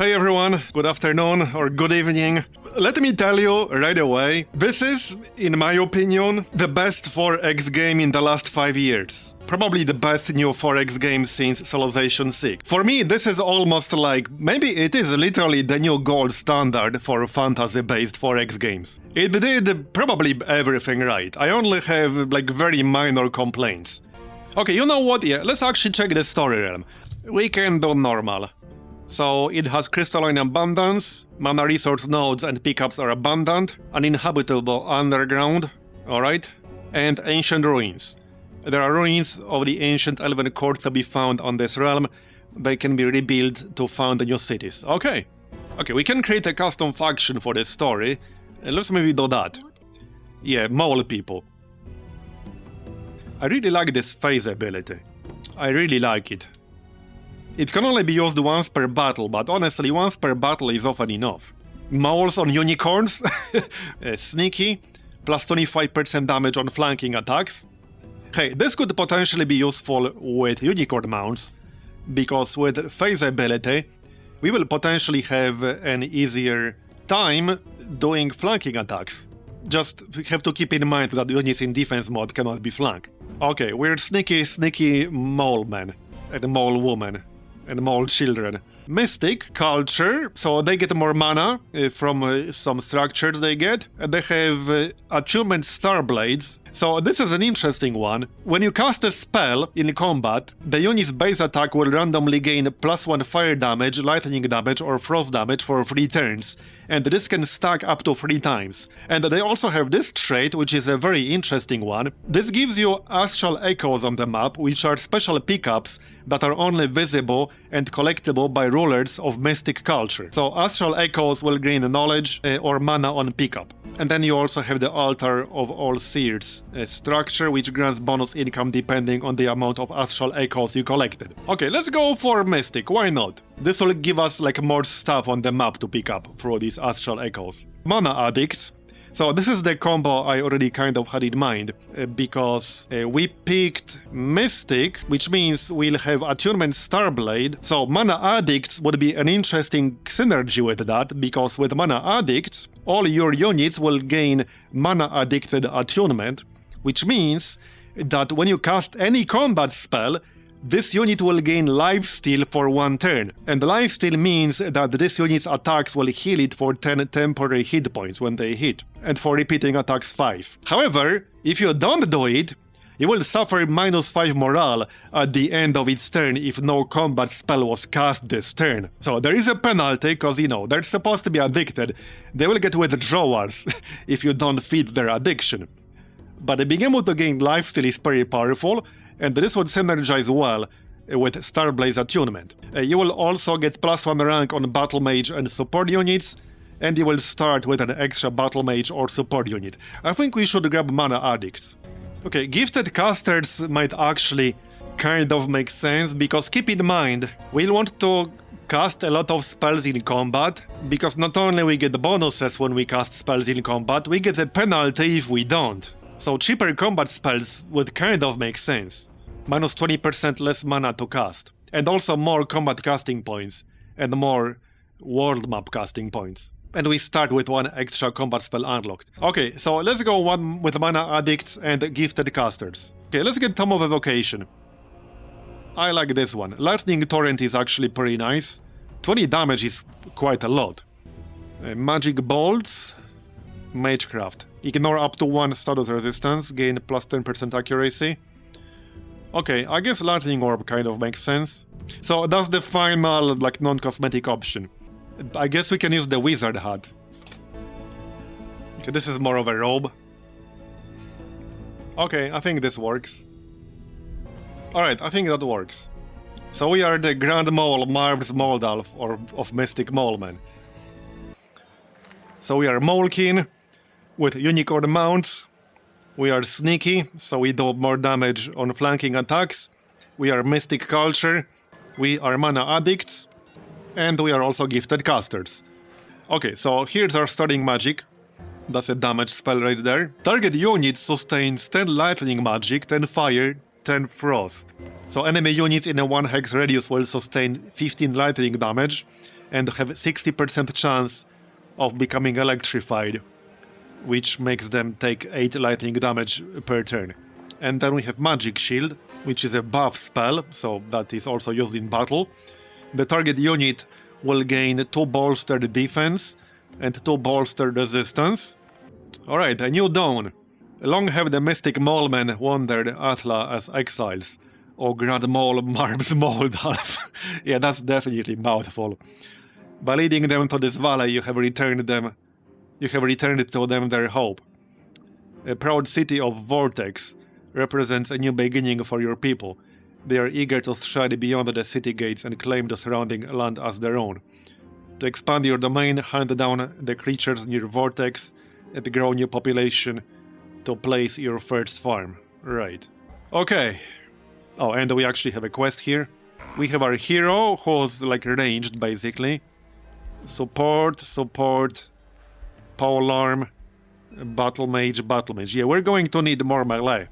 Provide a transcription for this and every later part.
Hey everyone, good afternoon or good evening. Let me tell you right away, this is, in my opinion, the best 4X game in the last 5 years. Probably the best new 4X game since Civilization 6. For me, this is almost like, maybe it is literally the new gold standard for fantasy-based 4X games. It did probably everything right, I only have like very minor complaints. Okay, you know what, yeah, let's actually check the story realm. We can do normal. So it has crystalline abundance, mana resource nodes and pickups are abundant, uninhabitable underground, alright, and ancient ruins. There are ruins of the ancient elven court to be found on this realm. They can be rebuilt to found new cities. Okay. Okay, we can create a custom faction for this story. Let's maybe do that. Yeah, mole people. I really like this phase ability. I really like it. It can only be used once per battle, but honestly, once per battle is often enough. Moles on unicorns, uh, sneaky, plus 25% damage on flanking attacks. Hey, this could potentially be useful with unicorn mounts, because with phase ability, we will potentially have an easier time doing flanking attacks. Just have to keep in mind that units in defense mode cannot be flanked. Okay, we're sneaky, sneaky mole man and mole woman and more children. Mystic culture, so they get more mana uh, from uh, some structures they get, they have uh, attunement star blades. So this is an interesting one. When you cast a spell in combat, the unit's base attack will randomly gain plus one fire damage, lightning damage, or frost damage for three turns, and this can stack up to three times. And they also have this trait, which is a very interesting one. This gives you astral echoes on the map, which are special pickups that are only visible and collectible by rulers of mystic culture. So astral echoes will gain knowledge uh, or mana on pickup. And then you also have the Altar of All Seers a structure which grants bonus income depending on the amount of astral echoes you collected. Okay, let's go for Mystic, why not? This will give us like more stuff on the map to pick up through these astral echoes. Mana Addicts, so this is the combo I already kind of had in mind, uh, because uh, we picked Mystic, which means we'll have Attunement Starblade, so Mana Addicts would be an interesting synergy with that, because with Mana Addicts, all your units will gain Mana Addicted Attunement, which means that when you cast any combat spell, this unit will gain lifesteal for one turn, and lifesteal means that this unit's attacks will heal it for 10 temporary hit points when they hit, and for repeating attacks 5. However, if you don't do it, it will suffer minus 5 morale at the end of its turn if no combat spell was cast this turn. So there is a penalty, cause you know, they're supposed to be addicted. They will get withdrawals if you don't feed their addiction. But being able to gain lifesteal is very powerful, and this would synergize well with Starblaze attunement. Uh, you will also get plus 1 rank on Battle Mage and support units, and you will start with an extra Battle Mage or support unit. I think we should grab Mana Addicts. Okay, Gifted Casters might actually kind of make sense, because keep in mind, we'll want to cast a lot of spells in combat, because not only we get bonuses when we cast spells in combat, we get a penalty if we don't. So cheaper combat spells would kind of make sense. Minus 20% less mana to cast. And also more combat casting points. And more world map casting points. And we start with one extra combat spell unlocked. Okay, so let's go one with mana addicts and gifted casters. Okay, let's get Tome of Evocation. I like this one. Lightning Torrent is actually pretty nice. 20 damage is quite a lot. Uh, magic Bolts, Magecraft. Ignore up to one status resistance, gain plus 10% accuracy. Okay, I guess Lightning Orb kind of makes sense. So that's the final, like, non-cosmetic option. I guess we can use the Wizard Hat. Okay, this is more of a robe. Okay, I think this works. Alright, I think that works. So we are the Grand Mole Marbs Moldalf, or of Mystic Moleman. So we are Molekin, with unicorn mounts, we are sneaky, so we do more damage on flanking attacks. We are mystic culture, we are mana addicts, and we are also gifted casters. Okay, so here's our starting magic. That's a damage spell right there. Target unit sustains 10 lightning magic, 10 fire, 10 frost. So enemy units in a 1 hex radius will sustain 15 lightning damage, and have 60% chance of becoming electrified, which makes them take 8 lightning damage per turn. And then we have Magic Shield, which is a buff spell, so that is also used in battle. The target unit will gain 2 bolstered defense and 2 bolstered resistance. Alright, a new dawn. Long have the mystic mallmen wandered Athla as exiles. Or Grand Mall Marbs Moldalf. yeah, that's definitely mouthful. By leading them to this valley, you have returned them you have returned to them their hope. A proud city of Vortex represents a new beginning for your people. They are eager to stride beyond the city gates and claim the surrounding land as their own. To expand your domain, hunt down the creatures near Vortex and grow new population to place your first farm. Right. Okay. Oh, and we actually have a quest here. We have our hero, who's like ranged, basically. Support, support, pole arm, battle mage, battle mage. Yeah, we're going to need more melee.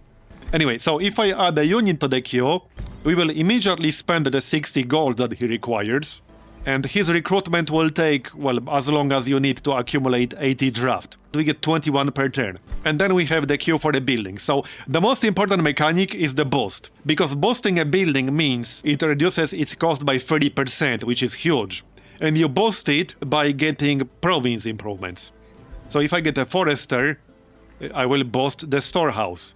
Anyway, so if I add a unit to the queue, we will immediately spend the 60 gold that he requires, and his recruitment will take, well, as long as you need to accumulate 80 draft. We get 21 per turn. And then we have the queue for the building. So the most important mechanic is the boost, because boosting a building means it reduces its cost by 30%, which is huge. And you boost it by getting province improvements. So if I get a forester, I will boost the storehouse.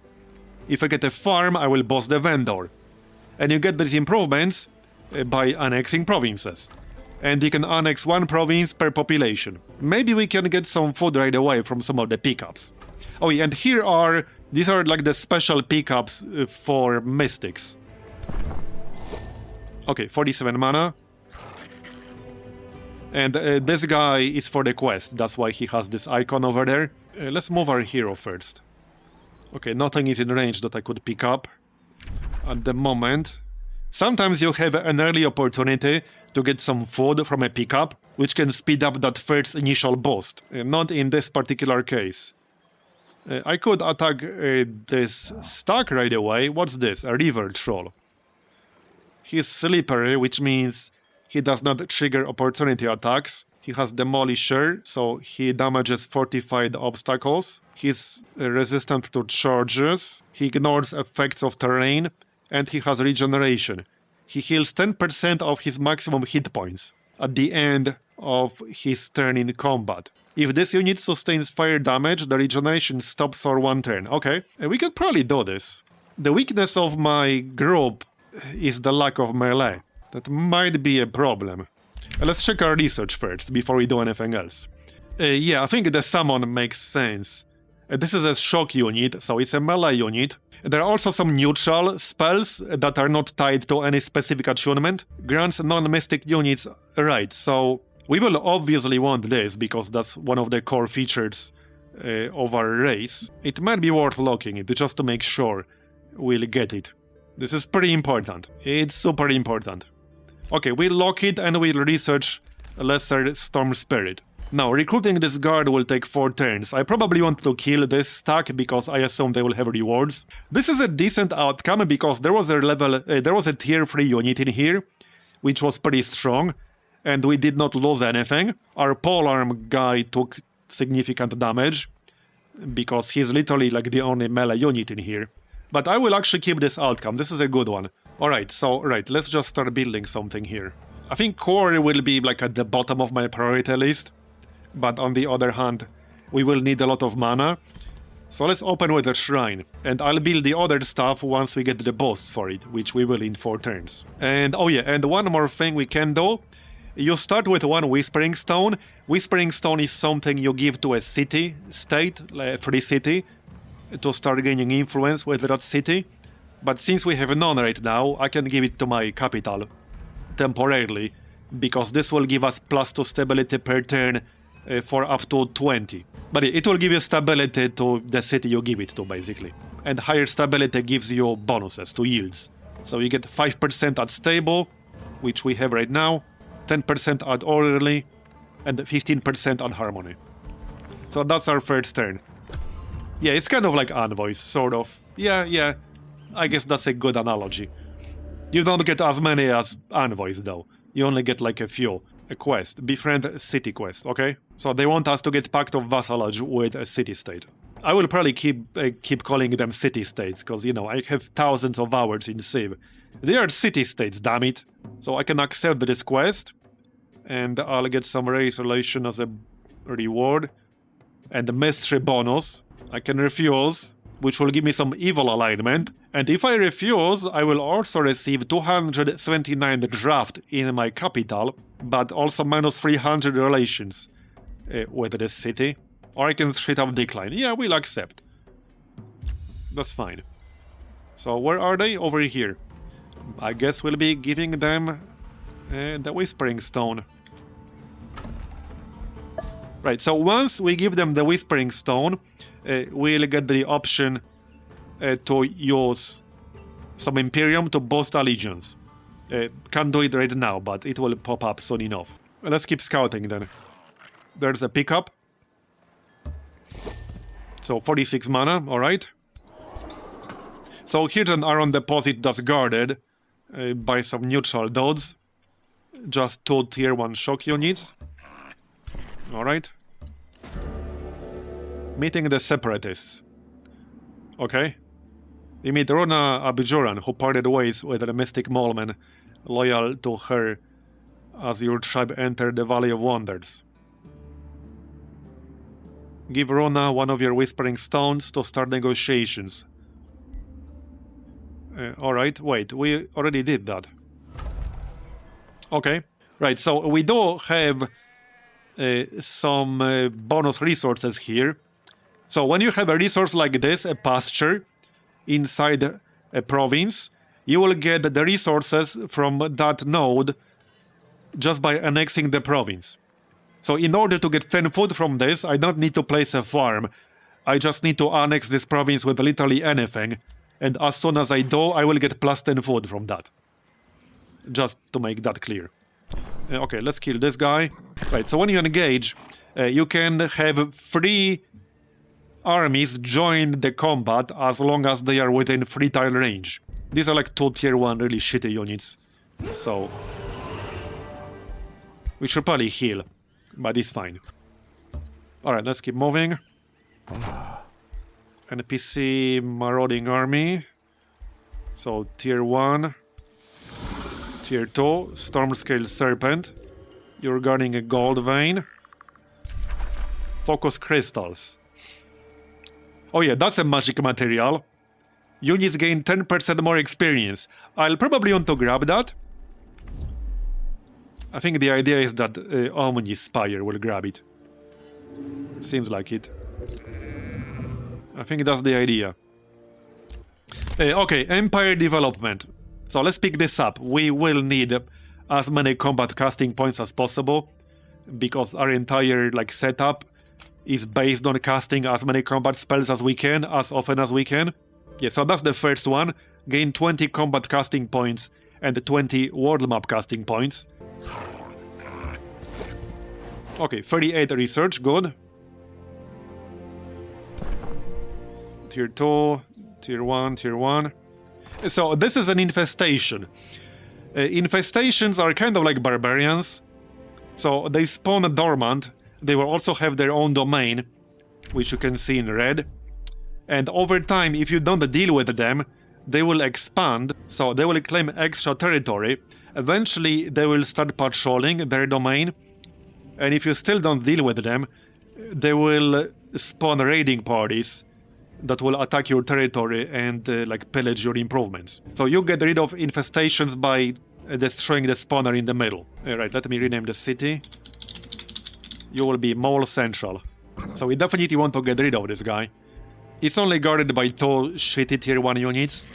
If I get a farm, I will boost the vendor. And you get these improvements uh, by annexing provinces. And you can annex one province per population. Maybe we can get some food right away from some of the pickups. Oh yeah, and here are... These are like the special pickups uh, for mystics. Okay, 47 mana. And uh, this guy is for the quest, that's why he has this icon over there. Uh, let's move our hero first. Okay, nothing is in range that I could pick up at the moment. Sometimes you have an early opportunity to get some food from a pickup, which can speed up that first initial boost. Uh, not in this particular case. Uh, I could attack uh, this stack right away. What's this? A river troll. He's slippery, which means he does not trigger opportunity attacks. He has Demolisher, so he damages fortified obstacles. He's resistant to charges. He ignores effects of terrain. And he has Regeneration. He heals 10% of his maximum hit points at the end of his turn in combat. If this unit sustains fire damage, the regeneration stops for one turn. Okay, we could probably do this. The weakness of my group is the lack of melee. That might be a problem. Uh, let's check our research first, before we do anything else. Uh, yeah, I think the summon makes sense. Uh, this is a shock unit, so it's a melee unit. There are also some neutral spells that are not tied to any specific attunement. Grants non-mystic units right, so we will obviously want this, because that's one of the core features uh, of our race. It might be worth locking it, just to make sure we'll get it. This is pretty important. It's super important. Okay, we'll lock it and we'll research Lesser Storm Spirit. Now, recruiting this guard will take 4 turns. I probably want to kill this stack because I assume they will have rewards. This is a decent outcome because there was a level, uh, there was a tier 3 unit in here, which was pretty strong, and we did not lose anything. Our polearm guy took significant damage, because he's literally like the only melee unit in here. But I will actually keep this outcome, this is a good one. Alright, so, right, let's just start building something here. I think core will be like at the bottom of my priority list, but on the other hand, we will need a lot of mana. So let's open with a shrine, and I'll build the other stuff once we get the boss for it, which we will in 4 turns. And oh yeah, and one more thing we can do. You start with one Whispering Stone. Whispering Stone is something you give to a city, state, a free city, to start gaining influence with that city. But since we have none right now, I can give it to my capital temporarily, because this will give us plus 2 stability per turn uh, for up to 20. But it will give you stability to the city you give it to, basically. And higher stability gives you bonuses to yields. So you get 5% at stable, which we have right now, 10% at orderly, and 15% on harmony. So that's our first turn. Yeah, it's kind of like envoys, sort of. Yeah, yeah, I guess that's a good analogy. You don't get as many as envoys, though. You only get like a few. a quest, befriend city quest, okay? So they want us to get pact of vassalage with a city-state. I will probably keep uh, keep calling them city-states, because, you know, I have thousands of hours in Civ. They are city-states, damn it. So I can accept this quest, and I'll get some race relation as a reward, and the mystery bonus. I can refuse, which will give me some evil alignment, and if I refuse, I will also receive 279 draft in my capital, but also minus 300 relations uh, with the city. Or I can straight up decline. Yeah, we'll accept. That's fine. So where are they? Over here. I guess we'll be giving them uh, the Whispering Stone. Right, so once we give them the Whispering Stone, uh, we'll get the option uh, to use some Imperium to boost Allegiance. Uh, can't do it right now, but it will pop up soon enough. Let's keep scouting then. There's a pickup. So 46 mana, alright. So here's an iron deposit that's guarded uh, by some neutral dudes. Just two tier 1 shock units. Alright. Meeting the separatists. Okay. We meet Rona Abjuran, who parted ways with the mystic Moleman, loyal to her as your tribe entered the Valley of Wonders. Give Rona one of your Whispering Stones to start negotiations. Uh, Alright, wait, we already did that. Okay, right, so we do have uh, some uh, bonus resources here. So when you have a resource like this, a pasture, inside a province, you will get the resources from that node just by annexing the province. So in order to get 10 food from this, I don't need to place a farm. I just need to annex this province with literally anything. And as soon as I do, I will get plus 10 food from that. Just to make that clear. Uh, okay, let's kill this guy. Right, so when you engage, uh, you can have free armies join the combat as long as they are within free tile range. These are like two tier 1 really shitty units. So... We should probably heal, but it's fine. Alright, let's keep moving. NPC marauding army. So tier 1. Tier 2, Storm Scale Serpent. You're guarding a gold vein. Focus crystals. Oh yeah, that's a magic material. Units gain 10% more experience. I'll probably want to grab that. I think the idea is that uh, Omnispire will grab it. Seems like it. I think that's the idea. Uh, okay, Empire Development. So let's pick this up. We will need as many combat casting points as possible because our entire like setup is based on casting as many combat spells as we can, as often as we can. Yeah, so that's the first one. Gain 20 combat casting points and 20 world map casting points. Okay, 38 research, good. Tier 2, Tier 1, Tier 1. So this is an infestation. Uh, infestations are kind of like barbarians. So they spawn dormant they will also have their own domain, which you can see in red. And over time, if you don't deal with them, they will expand, so they will claim extra territory. Eventually, they will start patrolling their domain, and if you still don't deal with them, they will spawn raiding parties that will attack your territory and uh, like pillage your improvements. So you get rid of infestations by uh, destroying the spawner in the middle. Alright, let me rename the city you will be Mole Central. So we definitely want to get rid of this guy. It's only guarded by two shitty tier 1 units,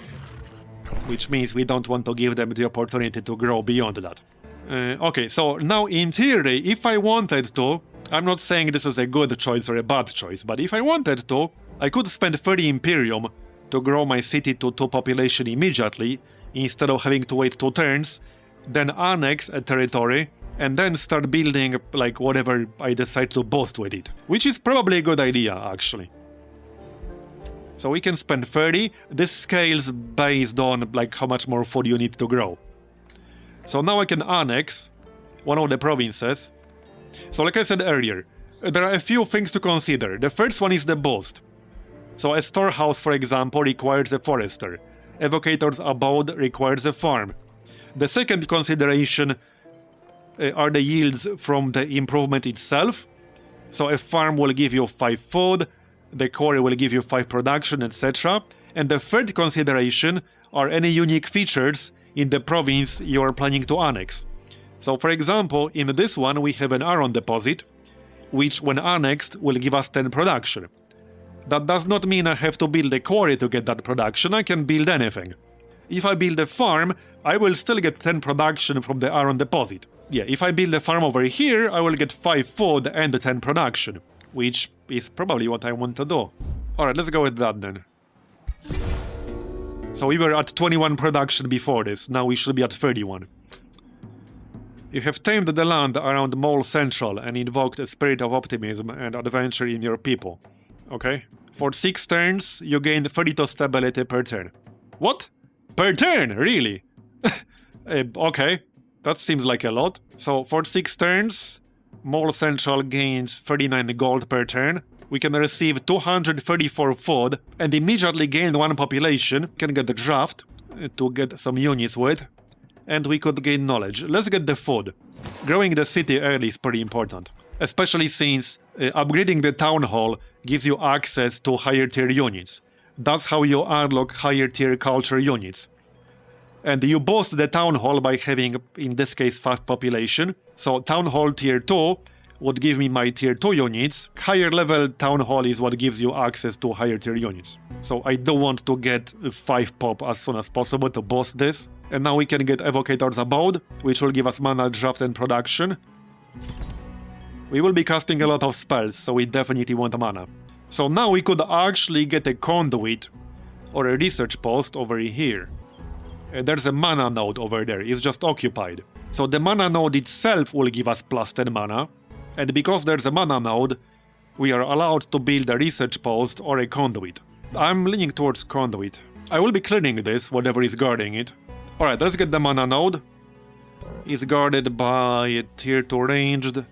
which means we don't want to give them the opportunity to grow beyond that. Uh, okay, so now in theory, if I wanted to, I'm not saying this is a good choice or a bad choice, but if I wanted to, I could spend 30 Imperium to grow my city to 2 population immediately, instead of having to wait 2 turns, then annex a territory and then start building like whatever I decide to boast with it. Which is probably a good idea, actually. So we can spend 30, this scales based on like how much more food you need to grow. So now I can annex one of the provinces. So like I said earlier, there are a few things to consider. The first one is the boost. So a storehouse, for example, requires a forester. Evocator's abode requires a farm. The second consideration Uh, are the yields from the improvement itself. So a farm will give you 5 food, the quarry will give you 5 production, etc. And the third consideration are any unique features in the province you are planning to annex. So for example, in this one we have an iron deposit, which when annexed will give us 10 production. That does not mean I have to build a quarry to get that production, I can build anything. If I build a farm, I will still get 10 production from the iron deposit. Yeah, if I build a farm over here, I will get 5 food and 10 production, which is probably what I want to do. Alright, let's go with that then. So we were at 21 production before this, now we should be at 31. You have tamed the land around Mole Central and invoked a spirit of optimism and adventure in your people. Okay. For 6 turns, you gain 32 stability per turn. What? Per turn? Really? uh, okay. That seems like a lot. So for 6 turns, Mole Central gains 39 gold per turn. We can receive 234 food and immediately gain 1 population. Can get the draft to get some units with and we could gain knowledge. Let's get the food. Growing the city early is pretty important, especially since uh, upgrading the town hall gives you access to higher tier units. That's how you unlock higher tier culture units. And you boost the town hall by having, in this case, 5 population. So town hall tier 2 would give me my tier 2 units. Higher level town hall is what gives you access to higher tier units. So I do want to get 5 pop as soon as possible to boost this. And now we can get Evocator's Abode, which will give us mana, draft and production. We will be casting a lot of spells, so we definitely want mana. So now we could actually get a conduit or a research post over here. Uh, there's a mana node over there, it's just occupied. So the mana node itself will give us plus 10 mana, and because there's a mana node, we are allowed to build a research post or a conduit. I'm leaning towards conduit. I will be clearing this, whatever is guarding it, Alright, let's get the mana node. Is guarded by a tier 2 ranged,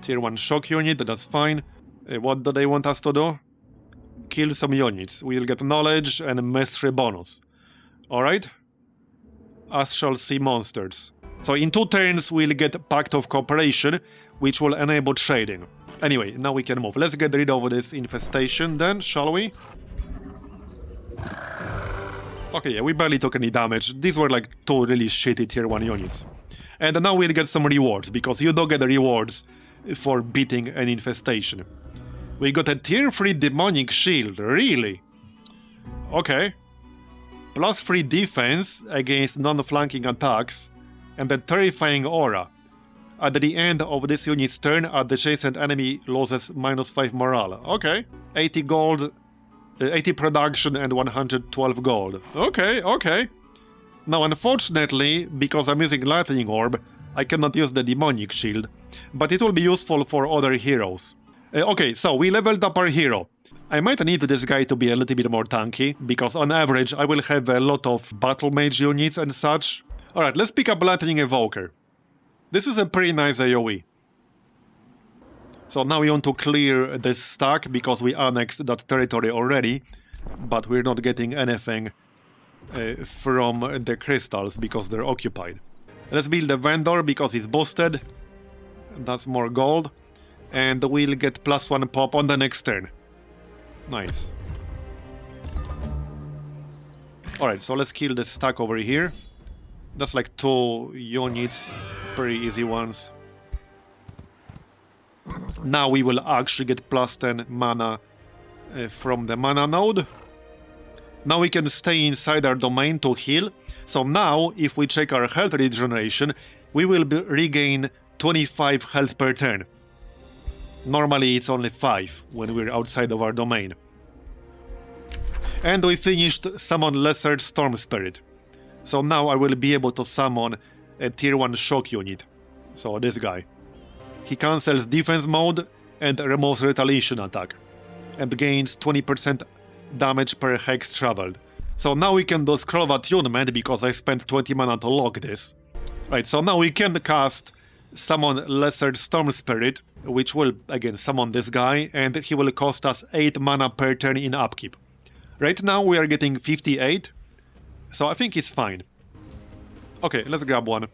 tier 1 shock unit, that's fine. Uh, what do they want us to do? Kill some units. We'll get knowledge and mastery bonus. Alright? Us shall see monsters. So in two turns we'll get Pact of Cooperation, which will enable trading. Anyway, now we can move. Let's get rid of this infestation then, shall we? Okay, yeah, we barely took any damage. These were like two really shitty tier 1 units. And now we'll get some rewards, because you don't get the rewards for beating an infestation. We got a tier 3 demonic shield, really? Okay. Plus 3 defense against non-flanking attacks, and a terrifying aura. At the end of this unit's turn, the adjacent enemy loses minus 5 morale. Okay. 80 gold 80 production and 112 gold. Okay, okay. Now, unfortunately, because I'm using Lightning Orb, I cannot use the Demonic Shield, but it will be useful for other heroes. Uh, okay, so we leveled up our hero. I might need this guy to be a little bit more tanky, because on average I will have a lot of Battle Mage units and such. Alright, let's pick up Lightning Evoker. This is a pretty nice AoE. So now we want to clear this stack because we annexed that territory already, but we're not getting anything uh, from the crystals because they're occupied. Let's build a vendor because it's boosted. That's more gold. And we'll get plus one pop on the next turn. Nice. Alright, so let's kill the stack over here. That's like two units, pretty easy ones. Now we will actually get plus 10 mana uh, from the mana node. Now we can stay inside our domain to heal. So now, if we check our health regeneration, we will regain 25 health per turn. Normally it's only 5 when we're outside of our domain. And we finished Summon Lesser Storm Spirit. So now I will be able to summon a tier 1 shock unit. So this guy. He cancels defense mode and removes retaliation attack, and gains 20% damage per hex traveled. So now we can do scroll of attunement because I spent 20 mana to lock this. Right, so now we can cast summon Lesser Storm Spirit, which will, again, summon this guy, and he will cost us 8 mana per turn in upkeep. Right now we are getting 58, so I think it's fine. Okay, let's grab one.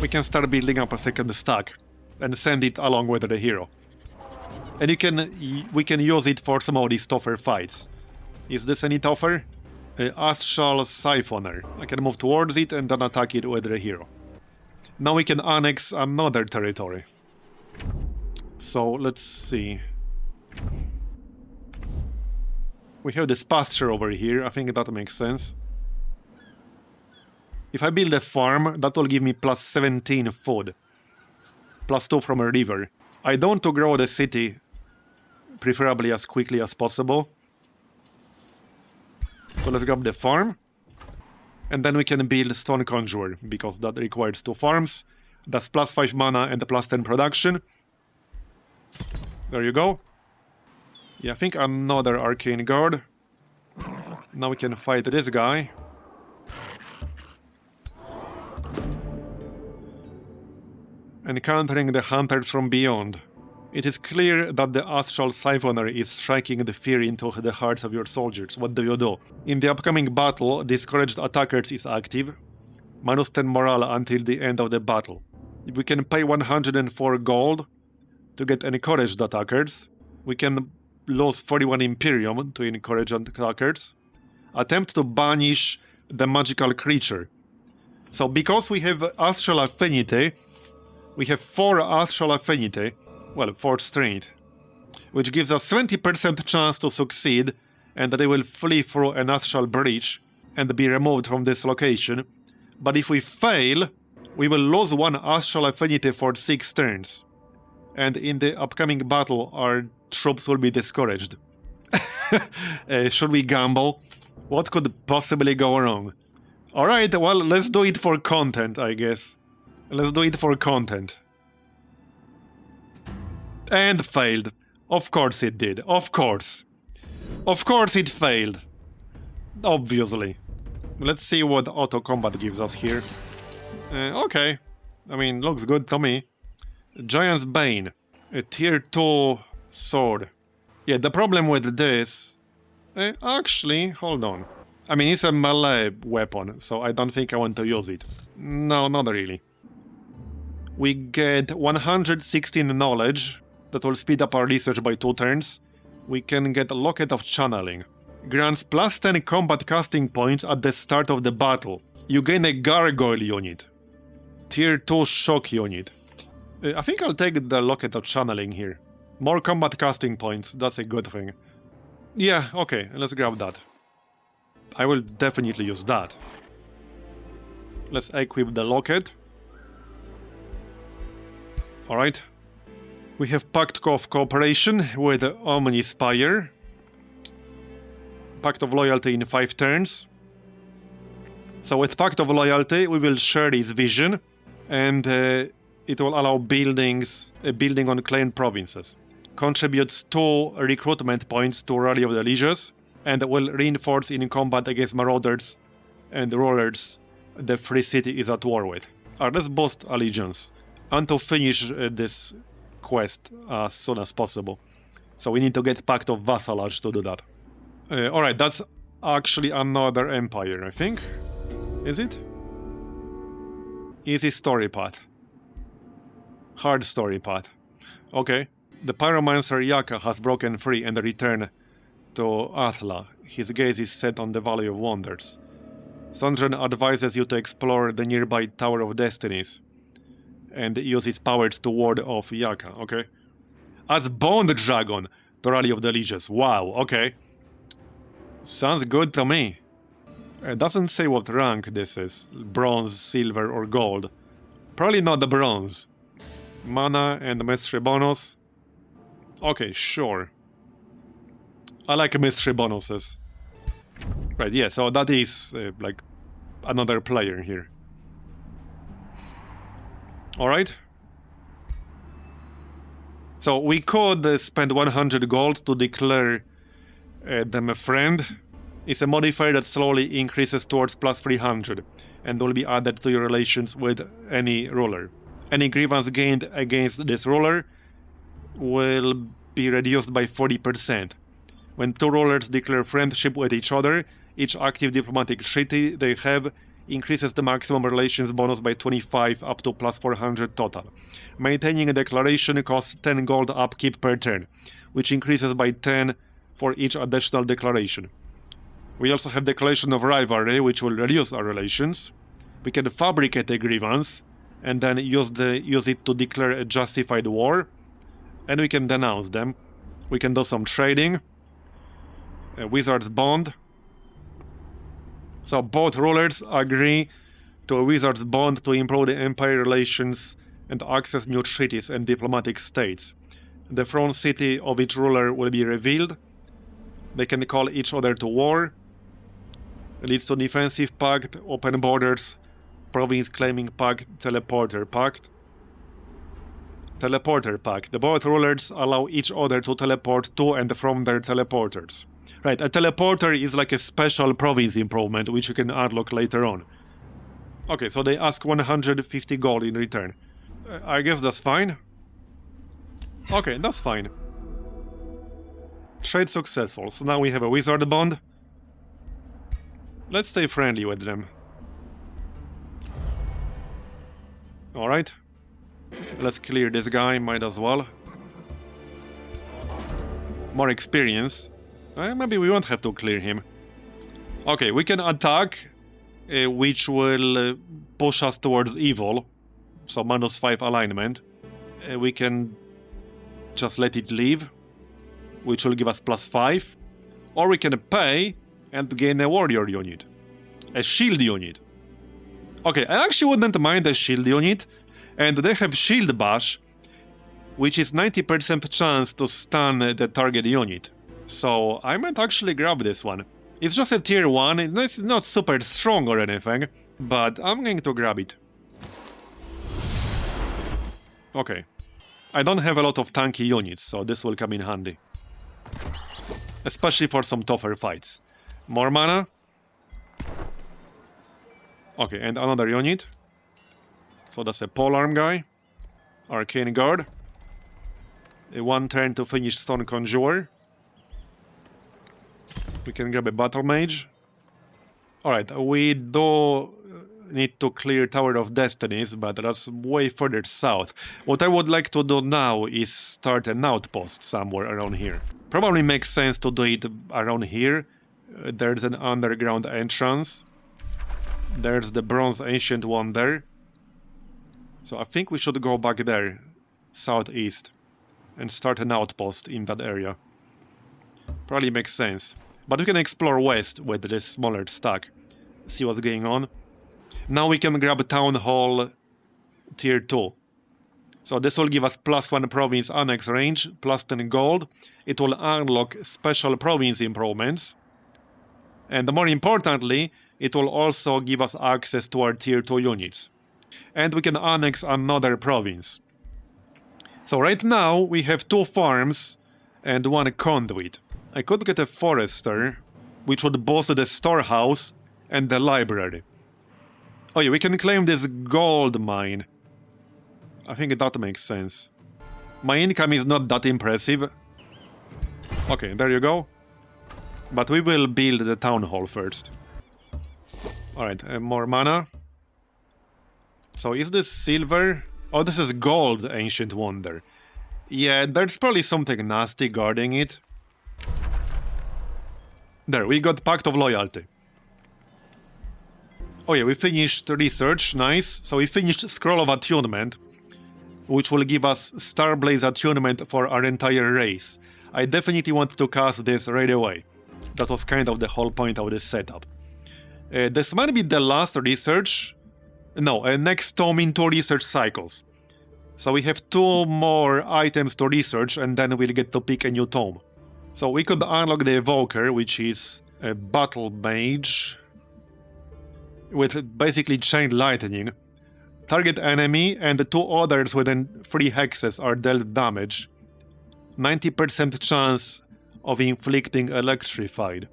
We can start building up a second stack and send it along with the hero. And you can we can use it for some of these tougher fights. Is this any tougher? Uh, Astral Siphoner. I can move towards it and then attack it with the hero. Now we can annex another territory. So let's see. We have this pasture over here, I think that makes sense. If I build a farm, that will give me plus 17 food. Plus 2 from a river. I don't want to grow the city, preferably as quickly as possible. So let's grab the farm. And then we can build Stone Conjurer, because that requires two farms. That's plus 5 mana and the plus 10 production. There you go. Yeah, I think another Arcane Guard. Now we can fight this guy. Encountering the hunters from beyond. It is clear that the Astral Siphoner is striking the fear into the hearts of your soldiers. What do you do? In the upcoming battle, Discouraged Attackers is active. Minus 10 morale until the end of the battle. If we can pay 104 gold to get Encouraged Attackers. We can lose 41 Imperium to encourage attackers. Attempt to banish the magical creature. So because we have Astral Affinity, we have 4 Astral Affinity, well, 4th strength, which gives us 20% chance to succeed and that they will flee through an Astral Breach and be removed from this location. But if we fail, we will lose one Astral Affinity for 6 turns. And in the upcoming battle, our troops will be discouraged. uh, should we gamble? What could possibly go wrong? Alright, well, let's do it for content, I guess. Let's do it for content. And failed. Of course it did. Of course. Of course it failed. Obviously. Let's see what auto combat gives us here. Uh, okay. I mean, looks good to me. Giant's Bane. A tier 2 sword. Yeah, the problem with this... Uh, actually, hold on. I mean, it's a melee weapon, so I don't think I want to use it. No, not really. We get 116 knowledge, that will speed up our research by two turns. We can get a Locket of Channeling. Grants plus 10 combat casting points at the start of the battle. You gain a Gargoyle unit. Tier 2 Shock unit. Uh, I think I'll take the Locket of Channeling here. More combat casting points, that's a good thing. Yeah, okay, let's grab that. I will definitely use that. Let's equip the locket. Alright. We have Pact of Cooperation with Omnispire. Pact of Loyalty in 5 turns. So with Pact of Loyalty, we will share its vision, and uh, it will allow buildings, uh, building on claimed provinces. Contributes 2 recruitment points to Rally of the Legions, and will reinforce in combat against marauders and rulers the free city is at war with. Alright, let's boost allegiance and to finish uh, this quest as soon as possible. So we need to get Pact of Vassalage to do that. Uh, Alright, that's actually another empire, I think. Is it? Easy story path. Hard story path. Okay. The pyromancer Yaka has broken free and returned to Athla. His gaze is set on the Valley of Wonders. Sandren advises you to explore the nearby Tower of Destinies and use his powers to ward off Yaka, okay? As Bone Dragon, the Rally of the Lieges. Wow, okay. Sounds good to me. It doesn't say what rank this is. Bronze, silver, or gold. Probably not the bronze. Mana and mystery bonus. Okay, sure. I like mystery bonuses. Right, yeah, so that is, uh, like, another player here. Alright. So we could uh, spend 100 gold to declare uh, them a friend. It's a modifier that slowly increases towards plus 300 and will be added to your relations with any ruler. Any grievance gained against this ruler will be reduced by 40%. When two rulers declare friendship with each other, each active diplomatic treaty they have increases the maximum relations bonus by 25 up to plus 400 total. Maintaining a declaration costs 10 gold upkeep per turn, which increases by 10 for each additional declaration. We also have Declaration of Rivalry, which will reduce our relations. We can fabricate a grievance, and then use, the, use it to declare a justified war. And we can denounce them. We can do some trading. A Wizard's Bond. So both rulers agree to a Wizard's Bond to improve the Empire relations and access new treaties and diplomatic states. The throne city of each ruler will be revealed. They can call each other to war. It leads to defensive pact, open borders, province claiming pact, teleporter pact. Teleporter pact. The both rulers allow each other to teleport to and from their teleporters. Right, a teleporter is like a special province improvement which you can unlock later on. Okay, so they ask 150 gold in return. Uh, I guess that's fine. Okay, that's fine. Trade successful, so now we have a wizard bond. Let's stay friendly with them. Alright. Let's clear this guy, might as well. More experience. Uh, maybe we won't have to clear him. Okay, we can attack, uh, which will uh, push us towards evil. So minus 5 alignment. Uh, we can just let it leave, which will give us plus 5. Or we can pay and gain a warrior unit. A shield unit. Okay, I actually wouldn't mind a shield unit, and they have shield bash, which is 90% chance to stun the target unit. So I might actually grab this one. It's just a tier 1, it's not super strong or anything, but I'm going to grab it. Okay. I don't have a lot of tanky units, so this will come in handy. Especially for some tougher fights. More mana. Okay, and another unit. So that's a polearm guy. Arcane Guard. A one turn to finish Stone Conjurer. We can grab a Battle Mage. Alright, we do need to clear Tower of Destinies, but that's way further south. What I would like to do now is start an outpost somewhere around here. Probably makes sense to do it around here. Uh, there's an underground entrance. There's the Bronze Ancient one there. So I think we should go back there, southeast, and start an outpost in that area. Probably makes sense. But we can explore west with this smaller stack, see what's going on. Now we can grab Town Hall Tier 2. So this will give us plus 1 province annex range, plus 10 gold. It will unlock special province improvements. And more importantly, it will also give us access to our Tier 2 units. And we can annex another province. So right now we have two farms and one conduit. I could get a forester, which would boost the storehouse and the library. Oh yeah, we can claim this gold mine. I think that makes sense. My income is not that impressive. Okay, there you go. But we will build the town hall first. Alright, uh, more mana. So is this silver? Oh, this is gold, Ancient Wonder. Yeah, there's probably something nasty guarding it. There, we got Pact of Loyalty. Oh yeah, we finished research, nice. So we finished Scroll of Attunement, which will give us Starblaze Attunement for our entire race. I definitely want to cast this right away. That was kind of the whole point of this setup. Uh, this might be the last research. No, uh, next tome in two research cycles. So we have two more items to research and then we'll get to pick a new tome. So we could unlock the Evoker, which is a Battle Mage with basically Chain Lightning. Target enemy and the two others within 3 hexes are dealt damage. 90% chance of inflicting Electrified.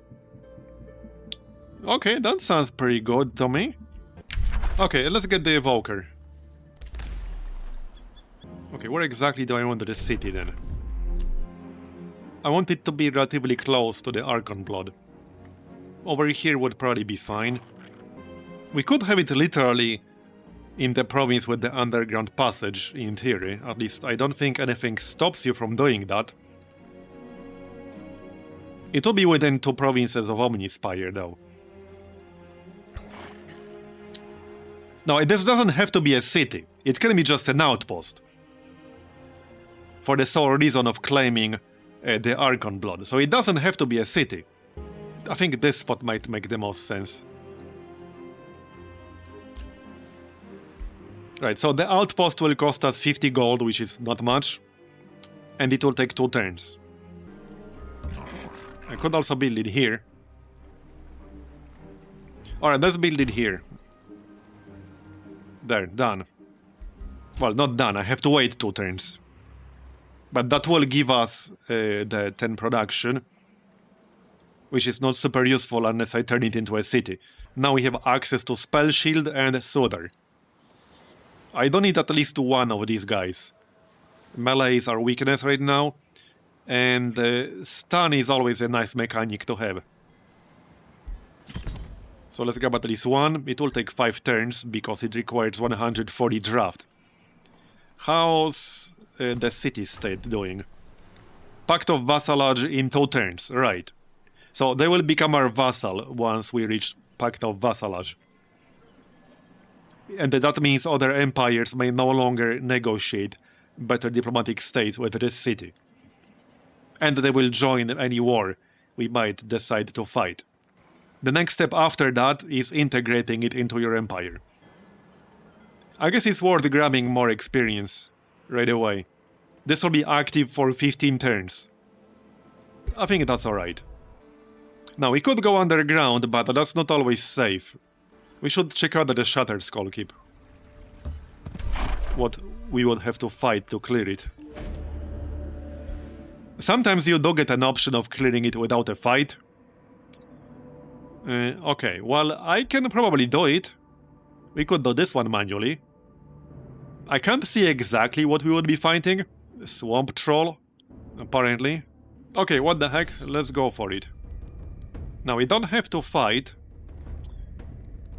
Okay, that sounds pretty good to me. Okay, let's get the evoker. Okay, where exactly do I want the city then? I want it to be relatively close to the Archon Blood. Over here would probably be fine. We could have it literally in the province with the underground passage, in theory. At least I don't think anything stops you from doing that. It will be within two provinces of Omnispire, though. No, this doesn't have to be a city. It can be just an outpost. For the sole reason of claiming uh, the Archon blood. So it doesn't have to be a city. I think this spot might make the most sense. Right, so the outpost will cost us 50 gold, which is not much. And it will take two turns. I could also build it here. Alright, let's build it here. There, done. Well, not done, I have to wait two turns. But that will give us uh, the 10 production. Which is not super useful unless I turn it into a city. Now we have access to Spell Shield and Soother. I don't need at least one of these guys. Melee is our weakness right now. And uh, stun is always a nice mechanic to have. So let's grab at least one. It will take 5 turns because it requires 140 draft. How's uh, the city state doing? Pact of Vassalage in 2 turns, right. So they will become our vassal once we reach Pact of Vassalage. And that means other empires may no longer negotiate better diplomatic states with this city. And they will join any war we might decide to fight. The next step after that is integrating it into your empire. I guess it's worth grabbing more experience right away. This will be active for 15 turns. I think that's alright. Now, we could go underground, but that's not always safe. We should check out the Shattered Skull Keep. What we would have to fight to clear it. Sometimes you do get an option of clearing it without a fight, uh, okay, well, I can probably do it. We could do this one manually. I can't see exactly what we would be fighting. Swamp Troll, apparently. Okay, what the heck, let's go for it. Now, we don't have to fight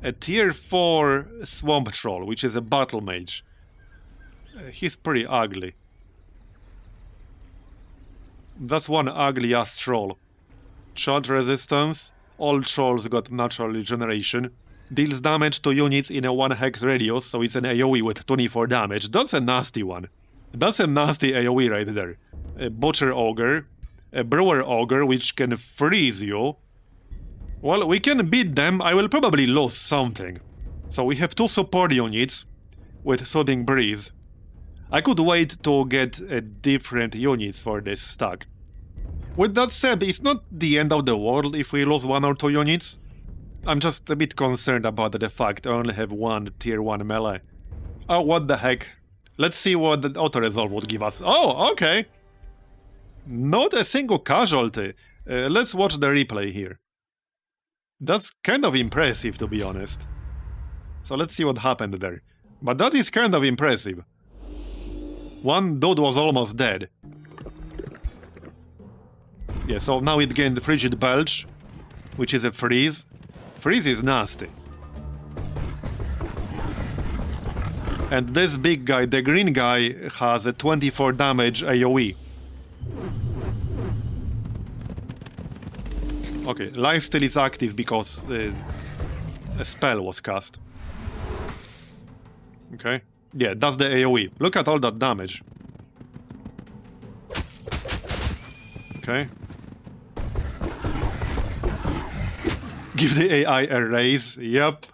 a tier 4 Swamp Troll, which is a battle mage. Uh, he's pretty ugly. That's one ugly ass troll. Charge resistance, all trolls got natural regeneration. Deals damage to units in a 1 hex radius, so it's an AoE with 24 damage. That's a nasty one. That's a nasty AoE right there. A Butcher Ogre, a Brewer Ogre, which can freeze you. Well, we can beat them, I will probably lose something. So we have two support units with Soothing Breeze. I could wait to get different units for this stack. With that said, it's not the end of the world if we lose one or two units. I'm just a bit concerned about the fact I only have one tier 1 melee. Oh, what the heck. Let's see what the auto-resolve would give us. Oh, okay. Not a single casualty. Uh, let's watch the replay here. That's kind of impressive, to be honest. So let's see what happened there. But that is kind of impressive. One dude was almost dead. Yeah, so now it gained Frigid Belch, which is a freeze. Freeze is nasty. And this big guy, the green guy, has a 24 damage AoE. Okay, lifesteal is active because uh, a spell was cast. Okay. Yeah, that's the AoE. Look at all that damage. Okay. Give the AI a raise. Yep.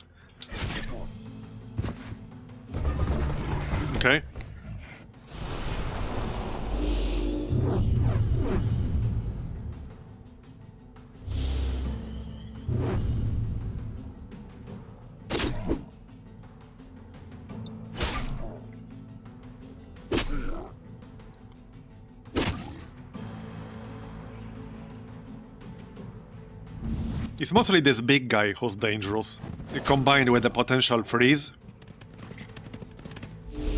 Okay. It's mostly this big guy who's dangerous, combined with the potential freeze.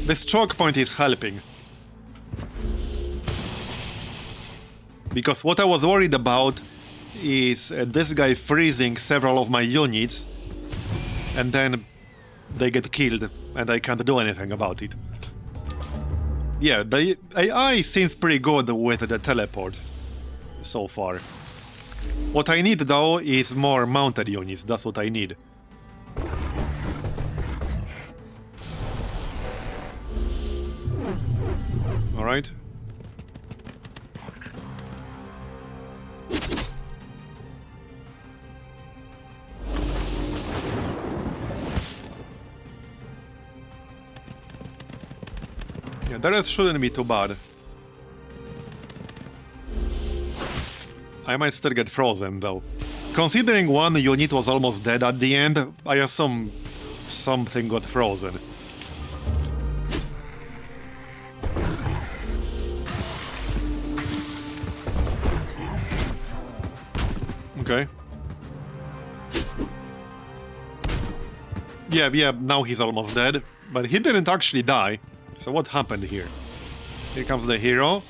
This choke point is helping. Because what I was worried about is uh, this guy freezing several of my units and then they get killed and I can't do anything about it. Yeah, the AI seems pretty good with the teleport so far. What I need though is more mounted units, that's what I need. Alright. Yeah, that shouldn't be too bad. I might still get frozen, though. Considering one unit was almost dead at the end, I assume something got frozen. Okay. Yeah, yeah, now he's almost dead. But he didn't actually die. So what happened here? Here comes the hero.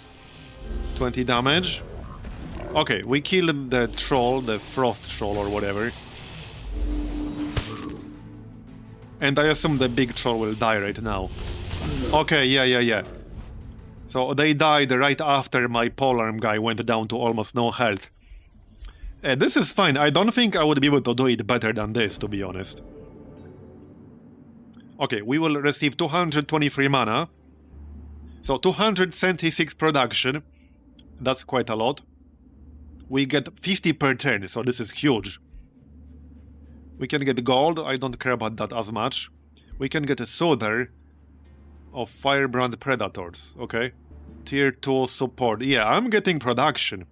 20 damage. Okay, we killed the troll, the frost troll or whatever. And I assume the big troll will die right now. Okay, yeah, yeah, yeah. So they died right after my polearm guy went down to almost no health. Uh, this is fine. I don't think I would be able to do it better than this, to be honest. Okay, we will receive 223 mana. So 276 production. That's quite a lot we get 50 per turn, so this is huge. We can get gold, I don't care about that as much. We can get a Soother of Firebrand Predators, okay? Tier 2 support. Yeah, I'm getting production.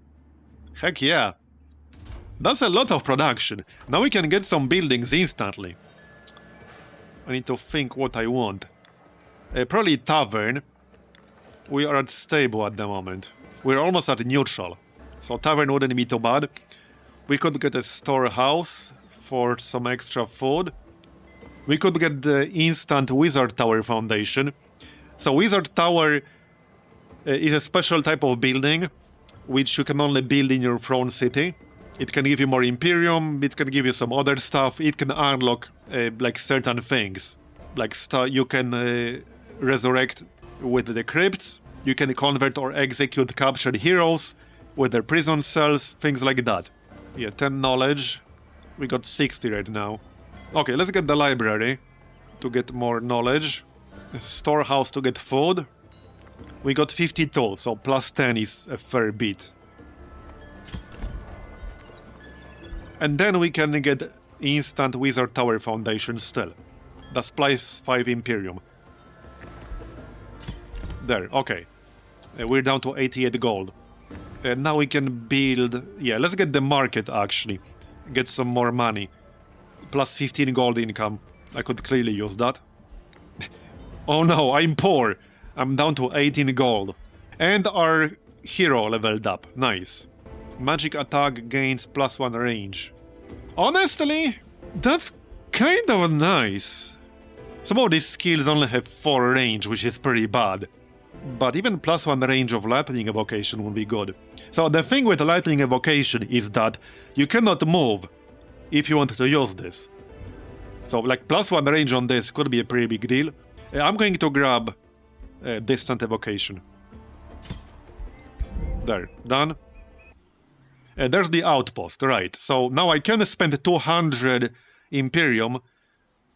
Heck yeah. That's a lot of production. Now we can get some buildings instantly. I need to think what I want. Uh, probably Tavern. We are at stable at the moment. We're almost at neutral. So tavern wouldn't be too bad. We could get a storehouse for some extra food. We could get the instant Wizard Tower Foundation. So Wizard Tower uh, is a special type of building which you can only build in your throne city. It can give you more Imperium, it can give you some other stuff, it can unlock uh, like certain things. Like you can uh, resurrect with the crypts, you can convert or execute captured heroes, with their prison cells, things like that. Yeah, 10 knowledge. We got 60 right now. Okay, let's get the library to get more knowledge. A storehouse to get food. We got 52, so plus 10 is a fair bit. And then we can get instant Wizard Tower Foundation still. That's plus 5 Imperium. There, okay. Uh, we're down to 88 gold. And now we can build... Yeah, let's get the market, actually. Get some more money. Plus 15 gold income. I could clearly use that. oh no, I'm poor. I'm down to 18 gold. And our hero leveled up. Nice. Magic attack gains plus one range. Honestly, that's kind of nice. Some of these skills only have 4 range, which is pretty bad but even plus one range of lightning evocation would be good. So the thing with lightning evocation is that you cannot move if you want to use this. So like plus one range on this could be a pretty big deal. Uh, I'm going to grab uh, distant evocation. There, done. Uh, there's the outpost, right. So now I can spend 200 Imperium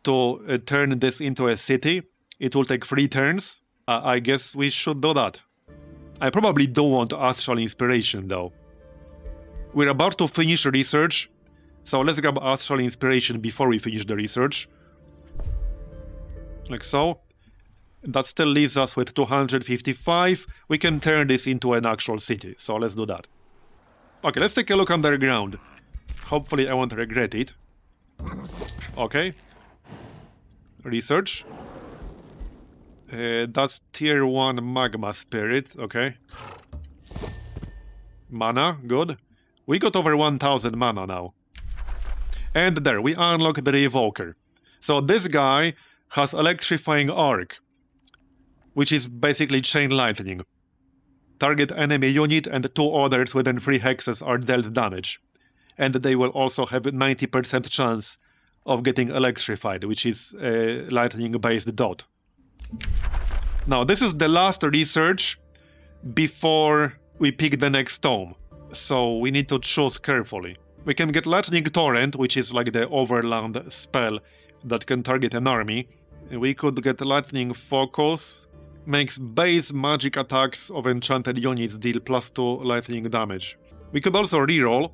to uh, turn this into a city. It will take three turns. Uh, I guess we should do that. I probably don't want Astral Inspiration, though. We're about to finish research, so let's grab Astral Inspiration before we finish the research. Like so. That still leaves us with 255. We can turn this into an actual city, so let's do that. Okay, let's take a look underground. Hopefully I won't regret it. Okay. Research. Uh, that's tier 1 magma spirit, okay. Mana, good. We got over 1000 mana now. And there, we unlock the Revoker. So this guy has Electrifying Arc, which is basically Chain Lightning. Target enemy unit and two others within 3 hexes are dealt damage. And they will also have 90% chance of getting electrified, which is a lightning-based dot. Now, this is the last research before we pick the next tome, so we need to choose carefully. We can get Lightning Torrent, which is like the overland spell that can target an army. We could get Lightning Focus, makes base magic attacks of enchanted units deal plus 2 lightning damage. We could also reroll.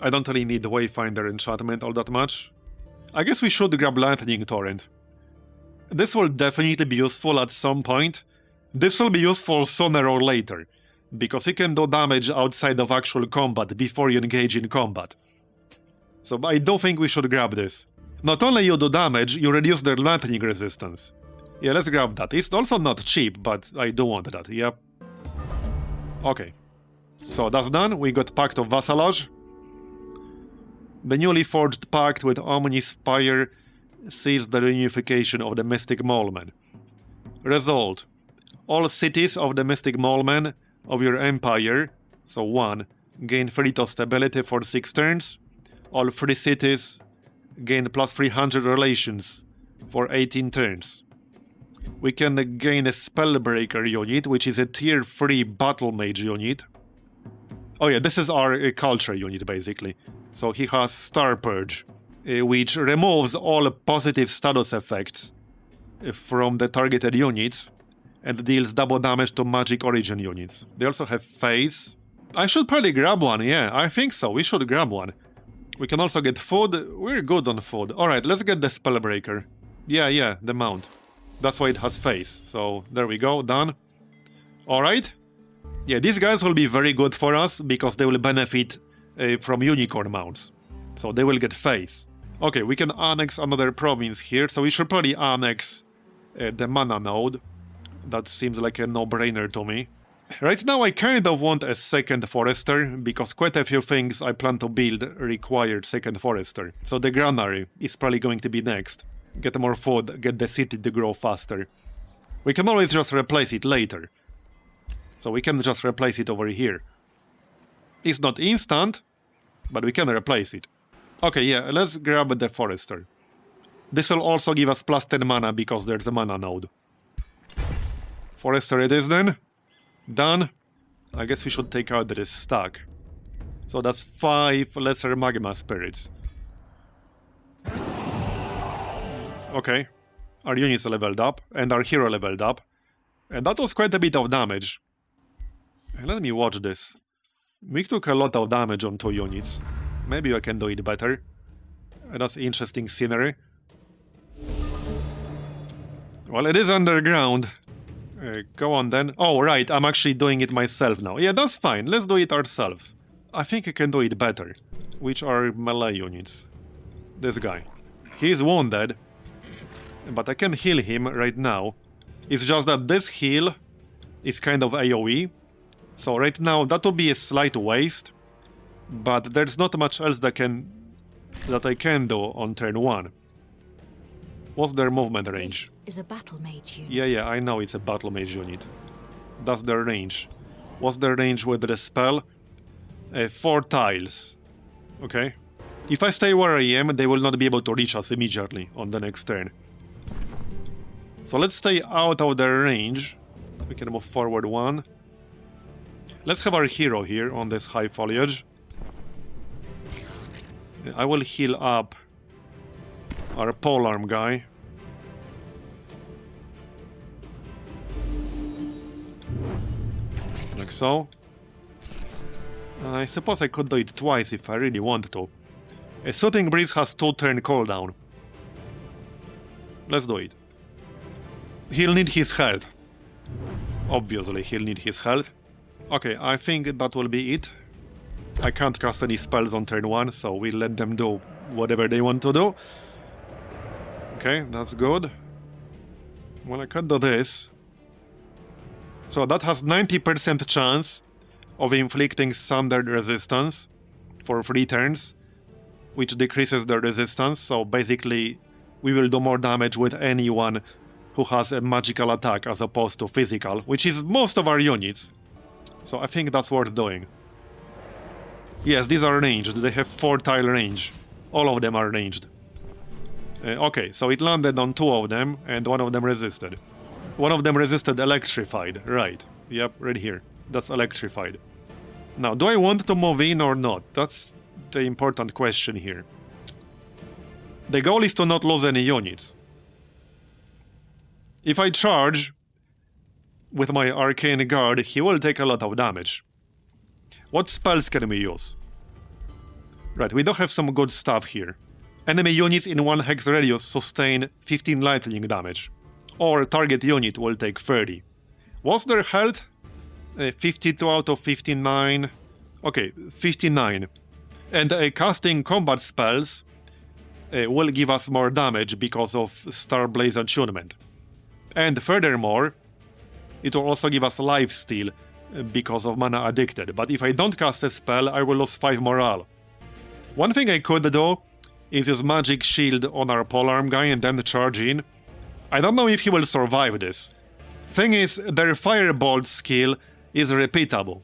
I don't really need Wayfinder enchantment all that much. I guess we should grab Lightning Torrent. This will definitely be useful at some point. This will be useful sooner or later, because you can do damage outside of actual combat before you engage in combat. So I don't think we should grab this. Not only you do damage, you reduce their lightning resistance. Yeah, let's grab that. It's also not cheap, but I do want that, yep. Okay. So that's done, we got Pact of Vassalage. The newly forged pact with Omnispire seals the reunification of the Mystic Mallmen. Result. All cities of the Mystic Mallmen of your empire, so 1, gain 3 to stability for 6 turns. All 3 cities gain plus 300 relations for 18 turns. We can gain a Spellbreaker unit, which is a tier 3 Battle Mage unit. Oh yeah, this is our uh, culture unit, basically. So he has Star Purge, which removes all positive status effects uh, from the targeted units and deals double damage to magic origin units. They also have Phase. I should probably grab one, yeah, I think so, we should grab one. We can also get food, we're good on food. Alright, let's get the Spellbreaker. Yeah, yeah, the mount. That's why it has Phase, so there we go, done. Alright. Yeah, these guys will be very good for us, because they will benefit uh, from unicorn mounts. So they will get Phase. Okay, we can annex another province here, so we should probably annex uh, the mana node. That seems like a no-brainer to me. Right now I kind of want a second forester, because quite a few things I plan to build required second forester. So the granary is probably going to be next. Get more food, get the city to grow faster. We can always just replace it later. So we can just replace it over here. It's not instant, but we can replace it. Okay, yeah, let's grab the forester. This will also give us plus 10 mana because there's a mana node. Forester it is then. Done. I guess we should take out this stack. So that's 5 lesser magma spirits. Okay. Our units leveled up, and our hero leveled up. And that was quite a bit of damage. Let me watch this. We took a lot of damage on two units. Maybe I can do it better. That's interesting scenery. Well, it is underground. Uh, go on then. Oh, right, I'm actually doing it myself now. Yeah, that's fine. Let's do it ourselves. I think I can do it better. Which are melee units. This guy. He's wounded. But I can heal him right now. It's just that this heal is kind of AoE. So right now that would be a slight waste. But there's not much else that can that I can do on turn 1. What's their movement range? Is a battle mage unit. Yeah, yeah, I know it's a battle mage unit. That's their range. What's their range with the spell? Uh, four tiles. Okay. If I stay where I am, they will not be able to reach us immediately on the next turn. So let's stay out of their range. We can move forward one. Let's have our hero here on this high foliage. I will heal up our polearm guy. Like so. I suppose I could do it twice if I really want to. A Soothing Breeze has two turn cooldown. Let's do it. He'll need his health. Obviously, he'll need his health. Okay, I think that will be it. I can't cast any spells on turn 1, so we'll let them do whatever they want to do. Okay, that's good. Well, I can do this. So that has 90% chance of inflicting standard resistance for 3 turns. which decreases their resistance, so basically we will do more damage with anyone who has a magical attack as opposed to physical, which is most of our units. So I think that's worth doing. Yes, these are ranged. They have 4 tile range. All of them are ranged. Uh, okay, so it landed on two of them, and one of them resisted. One of them resisted electrified, right. Yep, right here. That's electrified. Now, do I want to move in or not? That's the important question here. The goal is to not lose any units. If I charge with my Arcane Guard, he will take a lot of damage. What spells can we use? Right, we do have some good stuff here. Enemy units in 1 hex radius sustain 15 lightning damage. Or target unit will take 30. What's their health? Uh, 52 out of 59. Okay, 59. And uh, casting combat spells uh, will give us more damage because of Starblaze attunement. And furthermore, it will also give us life steal because of mana addicted. But if I don't cast a spell, I will lose 5 morale. One thing I could do is use magic shield on our polearm guy and then charge in. I don't know if he will survive this. Thing is, their firebolt skill is repeatable,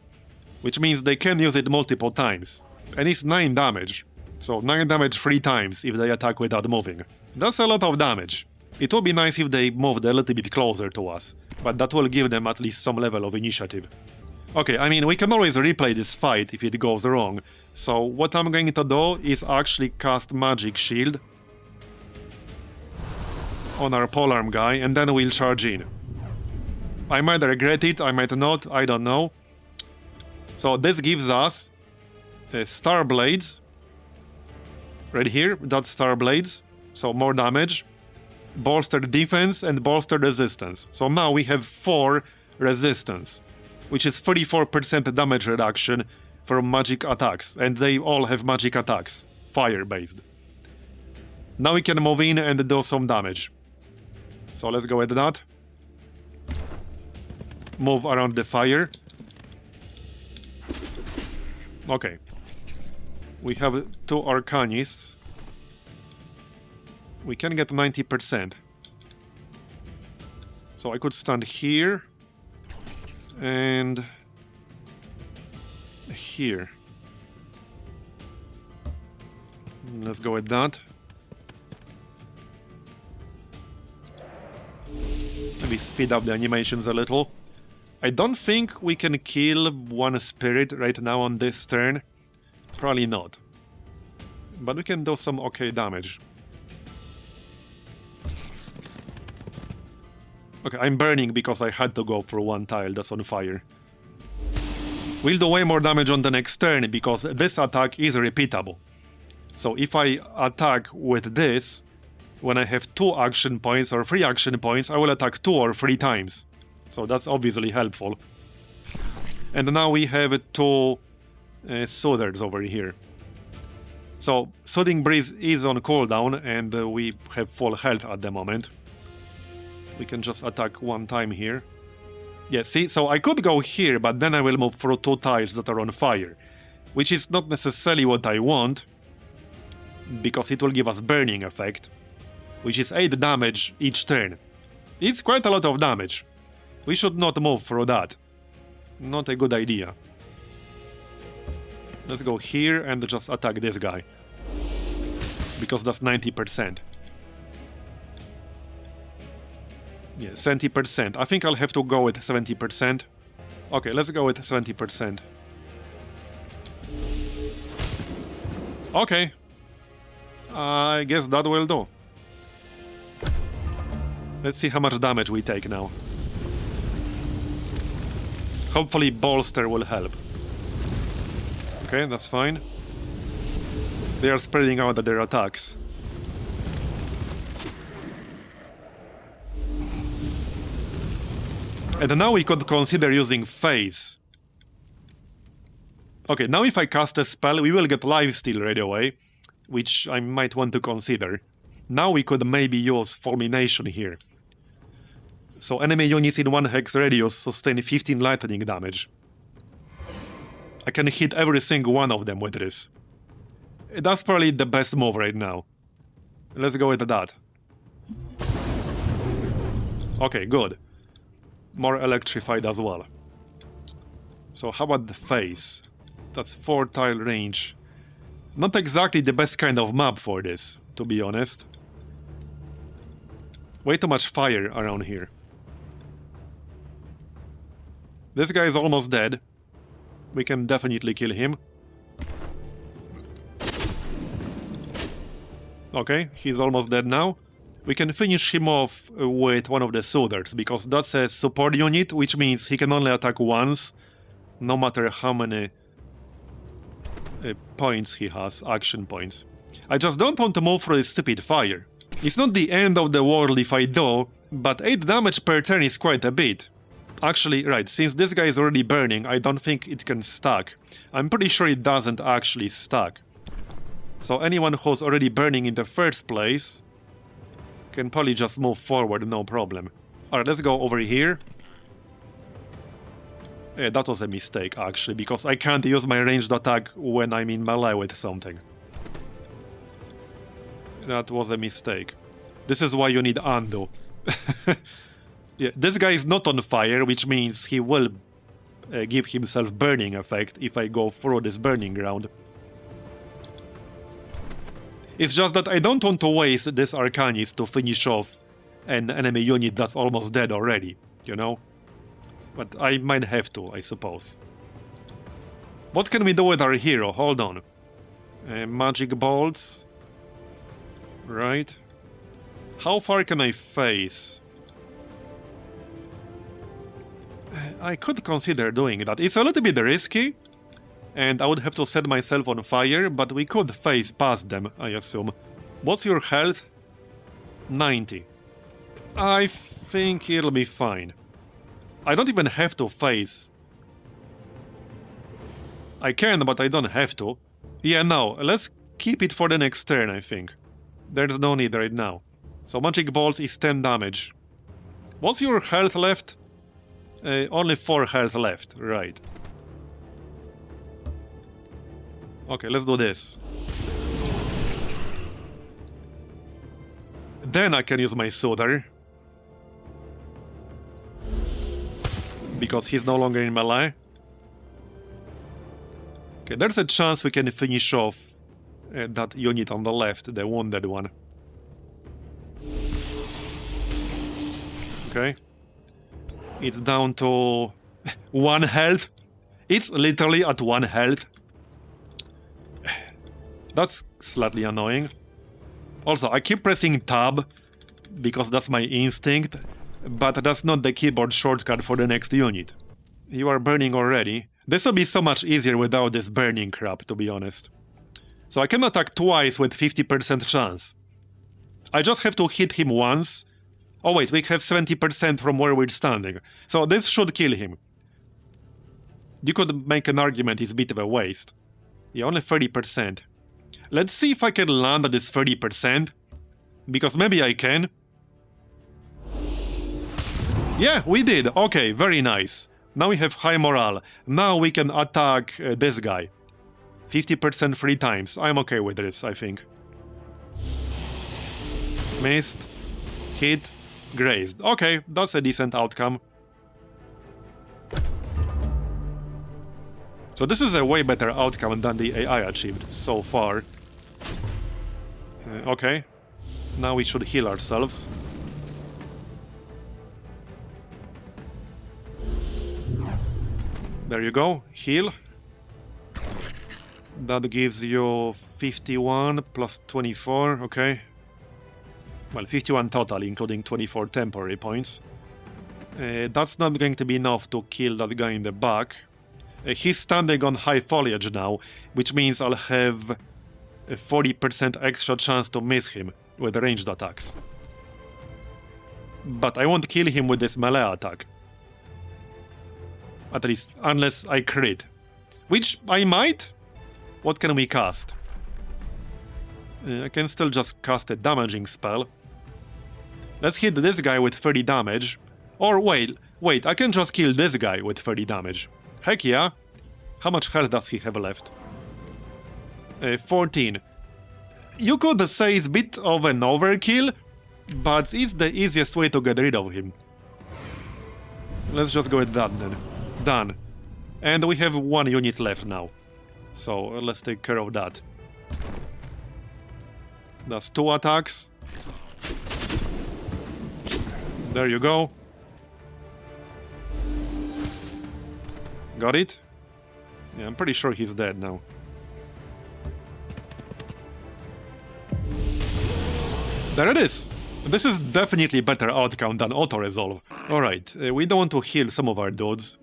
which means they can use it multiple times. And it's 9 damage. So 9 damage 3 times if they attack without moving. That's a lot of damage. It would be nice if they moved a little bit closer to us, but that will give them at least some level of initiative. Okay, I mean, we can always replay this fight if it goes wrong, so what I'm going to do is actually cast Magic Shield on our polearm guy, and then we'll charge in. I might regret it, I might not, I don't know. So this gives us Star Blades. Right here, that's Star Blades, so more damage. Bolstered defense and bolstered resistance. So now we have 4 resistance, which is 34% damage reduction from magic attacks, and they all have magic attacks, fire-based. Now we can move in and do some damage. So let's go with that. Move around the fire. Okay. We have two Arcanists. We can get 90%. So I could stand here. And... Here. Let's go with that. Maybe speed up the animations a little. I don't think we can kill one spirit right now on this turn. Probably not. But we can do some okay damage. Okay, I'm burning because I had to go for one tile that's on fire. We'll do way more damage on the next turn because this attack is repeatable. So if I attack with this, when I have two action points or three action points, I will attack two or three times. So that's obviously helpful. And now we have two uh, Soothers over here. So Soothing Breeze is on cooldown and uh, we have full health at the moment. We can just attack one time here. Yeah, see, so I could go here, but then I will move through two tiles that are on fire. Which is not necessarily what I want, because it will give us burning effect, which is 8 damage each turn. It's quite a lot of damage. We should not move through that. Not a good idea. Let's go here and just attack this guy. Because that's 90%. Yeah, 70%. I think I'll have to go with 70%. Okay, let's go with 70%. Okay. I guess that will do. Let's see how much damage we take now. Hopefully Bolster will help. Okay, that's fine. They are spreading out their attacks. And now we could consider using Phase. Okay, now if I cast a spell, we will get Lifesteal right away, which I might want to consider. Now we could maybe use Fulmination here. So enemy units in 1 hex radius sustain 15 lightning damage. I can hit every single one of them with this. That's probably the best move right now. Let's go with that. Okay, good. More electrified as well. So how about the Phase? That's 4 tile range. Not exactly the best kind of map for this, to be honest. Way too much fire around here. This guy is almost dead. We can definitely kill him. Okay, he's almost dead now. We can finish him off with one of the Soothers, because that's a support unit, which means he can only attack once, no matter how many uh, points he has, action points. I just don't want to move through this stupid fire. It's not the end of the world if I do, but 8 damage per turn is quite a bit. Actually, right, since this guy is already burning, I don't think it can stack. I'm pretty sure it doesn't actually stack. So anyone who's already burning in the first place can probably just move forward, no problem. Alright, let's go over here. Yeah, that was a mistake, actually, because I can't use my ranged attack when I'm in melee with something. That was a mistake. This is why you need undo. yeah, this guy is not on fire, which means he will uh, give himself burning effect if I go through this burning ground. It's just that I don't want to waste this Arcanist to finish off an enemy unit that's almost dead already, you know? But I might have to, I suppose. What can we do with our hero? Hold on. Uh, magic bolts. Right. How far can I phase? I could consider doing that. It's a little bit risky, and I would have to set myself on fire, but we could phase past them, I assume. What's your health? 90. I think it'll be fine. I don't even have to phase. I can, but I don't have to. Yeah, no, let's keep it for the next turn, I think. There's no need right now. So Magic Bolts is 10 damage. What's your health left? Uh, only 4 health left, right. Okay, let's do this. Then I can use my Soother. Because he's no longer in melee. Okay, there's a chance we can finish off uh, that unit on the left, the wounded one. Okay. It's down to one health. It's literally at one health. That's slightly annoying. Also, I keep pressing tab because that's my instinct, but that's not the keyboard shortcut for the next unit. You are burning already. This will be so much easier without this burning crap, to be honest. So I can attack twice with 50% chance. I just have to hit him once. Oh wait, we have 70% from where we're standing. So this should kill him. You could make an argument it's a bit of a waste. Yeah, only 30%. Let's see if I can land at this 30%. Because maybe I can. Yeah, we did. Okay, very nice. Now we have high morale. Now we can attack uh, this guy. 50% three times. I'm okay with this, I think. Missed. Hit. Grazed. Okay, that's a decent outcome. So this is a way better outcome than the AI achieved so far. Uh, okay. Now we should heal ourselves. There you go, heal. That gives you 51 plus 24, okay. Well, 51 total, including 24 temporary points. Uh, that's not going to be enough to kill that guy in the back. Uh, he's standing on high foliage now, which means I'll have a 40% extra chance to miss him with ranged attacks. But I won't kill him with this melee attack. At least, unless I crit. Which I might? What can we cast? Uh, I can still just cast a damaging spell. Let's hit this guy with 30 damage. Or wait, wait, I can just kill this guy with 30 damage. Heck yeah! How much health does he have left? Uh, 14. You could say it's a bit of an overkill, but it's the easiest way to get rid of him. Let's just go with that then. Done. And we have one unit left now. So uh, let's take care of that. That's two attacks. There you go. Got it? Yeah, I'm pretty sure he's dead now. There it is! This is definitely better outcome than auto-resolve. Alright, uh, we don't want to heal some of our dudes.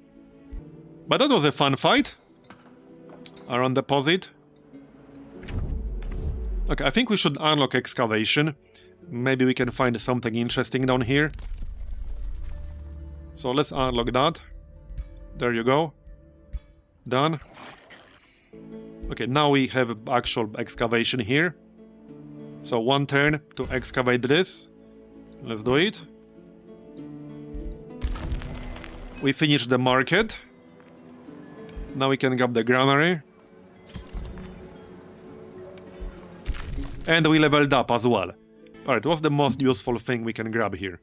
But that was a fun fight. Around deposit. Okay, I think we should unlock excavation. Maybe we can find something interesting down here. So let's unlock that. There you go. Done. Okay, now we have actual excavation here. So one turn to excavate this. Let's do it. We finished the market. Now we can grab the granary. And we leveled up as well. Alright, what's the most useful thing we can grab here?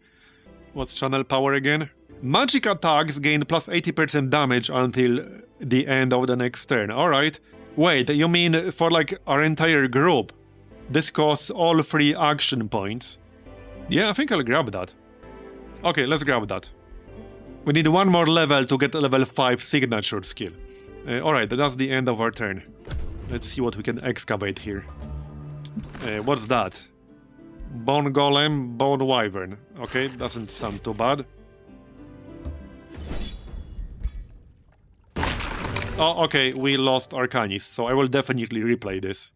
What's channel power again? Magic attacks gain plus 80% damage until the end of the next turn. Alright. Wait, you mean for like our entire group? This costs all three action points. Yeah, I think I'll grab that. Okay, let's grab that. We need one more level to get a level 5 signature skill. Uh, Alright, that's the end of our turn. Let's see what we can excavate here. Uh, what's that? Bone Golem, Bone Wyvern. Okay, doesn't sound too bad. Oh, okay, we lost Arcanist, so I will definitely replay this.